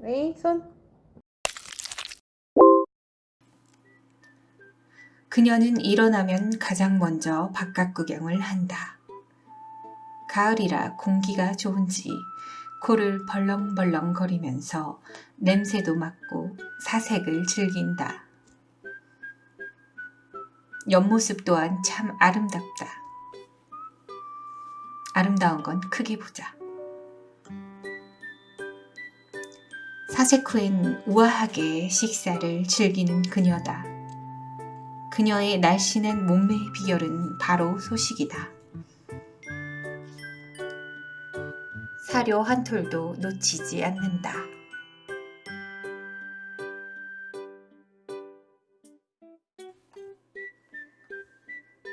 네, 손. 그녀는 일어나면 가장 먼저 바깥 구경을 한다. 가을이라 공기가 좋은지 코를 벌렁벌렁 거리면서 냄새도 맡고 사색을 즐긴다. 옆모습 또한 참 아름답다. 아름다운 건 크게 보자. 사색 후엔 우아하게 식사를 즐기는 그녀다. 그녀의 날씬한 몸매의 비결은 바로 소식이다. 사료 한 톨도 놓치지 않는다.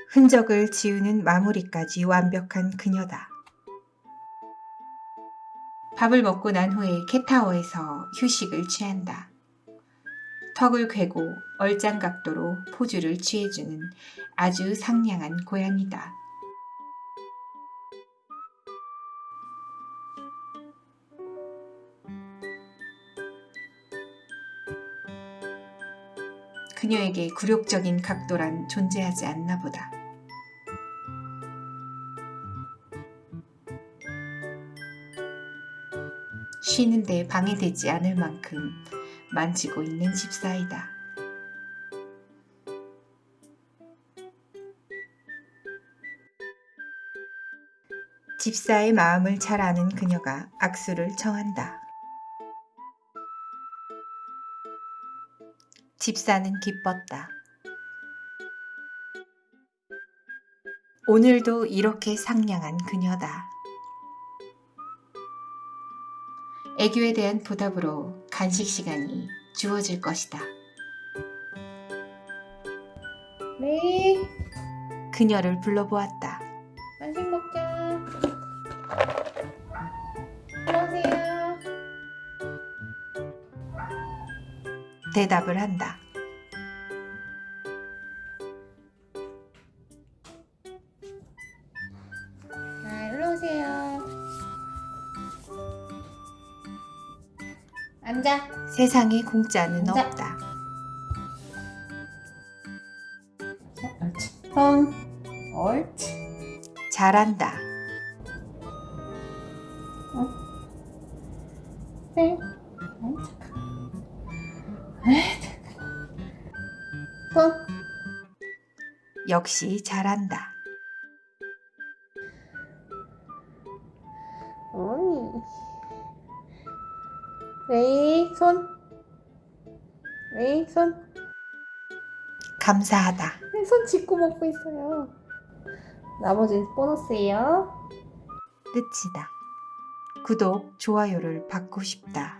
흔적을 지우는 마무리까지 완벽한 그녀다. 밥을 먹고 난 후에 캣타워에서 휴식을 취한다. 턱을 괴고 얼짱 각도로 포즈를 취해주는 아주 상냥한 고양이다. 그녀에게 굴욕적인 각도란 존재하지 않나 보다. 쉬는데 방해되지 않을 만큼 만지고 있는 집사이다. 집사의 마음을 잘 아는 그녀가 악수를 청한다. 집사는 기뻤다. 오늘도 이렇게 상냥한 그녀다. 애교에 대한 보답으로 간식 시간이 주어질 것이다. 네, 그녀를 불러보았다. 간식 먹자. 안녕하세요. 대답을 한다. 앉아. 세상에 공짜는 앉아. 없다. 자, 옳지. 손. 옳지. 잘한다. 네. 에이, 착하. 손. 역시 잘한다. 어이. 네, 손. 네, 손. 감사하다. 네, 손 짚고 먹고 있어요. 나머지 보너스예요. 끝이다. 구독, 좋아요를 받고 싶다.